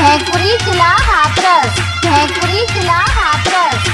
जयपुरी किला Hathras जयपुरी किला Hathras